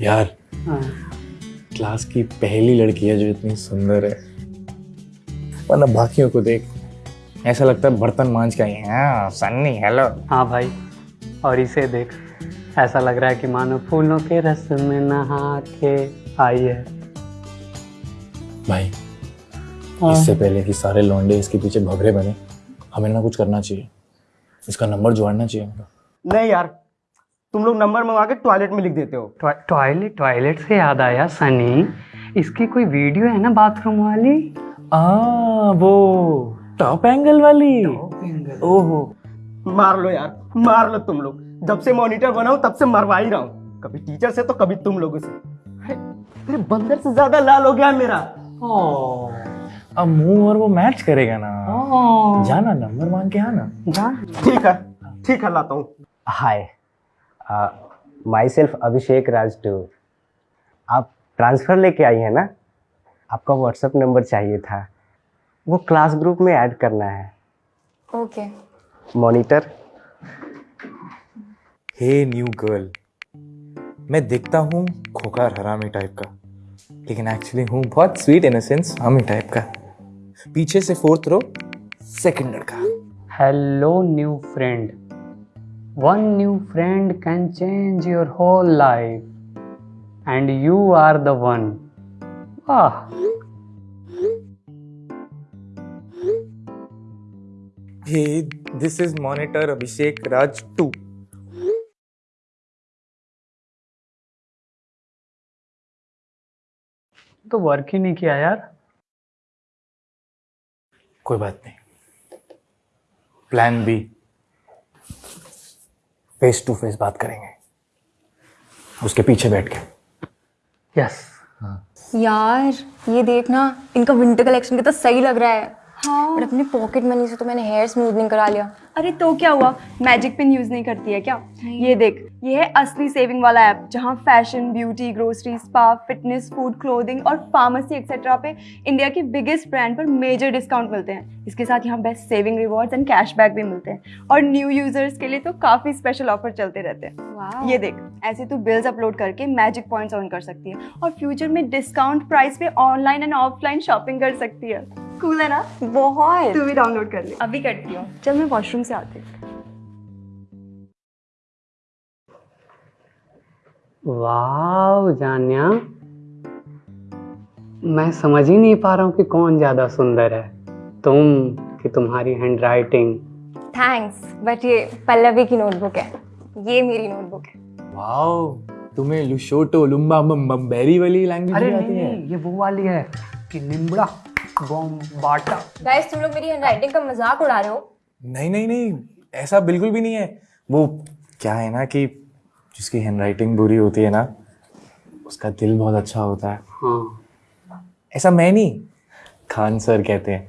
यार हाँ। क्लास की पहली लड़की है जो इतनी सुंदर है। वरना बाकियों को देख ऐसा लगता है बर्तन मांझ के आई हैं। हाँ, सन्नी हेलो हाँ भाई और इसे देख ऐसा लग रहा है कि मानो फूलों के रस में नहा के आई है। भाई इससे पहले कि सारे लौंडे इसके पीछे भगरे बने हमें ना कुछ करना चाहिए। इसका नंबर जोड़ना चाहिए नहीं यार तुम लोग नंबर मंगा के टॉयलेट में लिख देते हो। टॉयलेट टॉयलेट से याद आया सनी। इसकी कोई वीडियो है ना बाथरूम वाली? आ वो टॉप एंगल वाली। ओहो। मार लो यार मार लो तुम लोग। जब से मॉनिटर बना हूँ तब से मरवा ही रहा हूँ। कभी टीचर से तो कभी तुम लोगों से। अरे, तेरे बंदर से ज़्यादा लाल हो गया मेरा। अब मुँह और वो मैच करेगा ना। जाना नंबर मांग के आना। ठीक है ठीक है लाता हूँ। Hi myself Abhishek Raj too. आप ट्रांसफ़र लेके आई हैं ना? आपका व्हाट्सएप नंबर चाहिए था। वो क्लास ग्रुप में ऐड करना है। Okay monitor hey new girl मैं दिखता हूँ खोकार हरामी टाइप का। लेकिन एक्चुअली हूँ बहुत स्वीट इनोसेंस हमी टाइप का। पीछे से फोर्थ रो सेकंड लड़का hello new friend one new friend can change your whole life and you are the one वाह this is monitor Abhishek Raj two तो वर्क ही नहीं किया यार। कोई बात नहीं। Plan B face to face बात करेंगे। उसके पीछे बैठ के। यस यार ये देखना इनका विंटर कलेक्शन कितना सही लग रहा है। हाँ। बट अपनी पॉकेट मनी से तो मैंने हेयर स्मूथनिंग करा लिया। अरे तो क्या हुआ? मैजिक पिन यूज़ नहीं करती है क्या? ये देख ये है असली सेविंग वाला ऐप जहाँ fashion beauty grocery spa fitness food clothing और फार्मेसी एक्सेट्रा पे इंडिया के बिगेस्ट ब्रांड पर मेजर डिस्काउंट मिलते हैं। इसके साथ यहाँ best saving rewards and cashback भी मिलते हैं। और न्यू यूज़र्स के लिए तो काफ़ी स्पेशल ऑफ़र चलते रहते हैं। ये देख ऐसे तू बिल्स अपलोड करके मैजिक पॉइंट्स अर्न कर सकती है और फ्यूचर में डिस्काउंट प्राइस पे ऑनलाइन एंड ऑफलाइन शॉपिंग कर सकती है। कूल है ना? बहुत। तू भी डाउनलोड कर ले। अभी करती हूँ। चल मैं वॉशरूम से आती हूँ। वाह जान्या। मैं समझ ही नहीं पा रहा हूँ कि कौन ज़्यादा सुंदर है। तुम कि तुम्हारी हैंड राइटिंग थैंक्स बट ये पल्लवी की नोटबुक है। ये मेरी नोटबुक है। वाओ तुम्हें लुशोटो लुम्बा बम्बेरी वाली लैंग्वेज अरे नहीं आती है। नहीं ये वो वाली है कि निम्बड़ा। बॉम बाटा गाइस तुम लोग मेरी हैंडराइटिंग का मज़ाक उड़ा रहे हो। नहीं नहीं नहीं ऐसा बिल्कुल भी नहीं है। वो क्या है ना कि जिसकी हैंडराइटिंग बुरी होती है ना उसका दिल बहुत अच्छा होता है। हाँ। ऐसा मैं नहीं खान सर कहते हैं।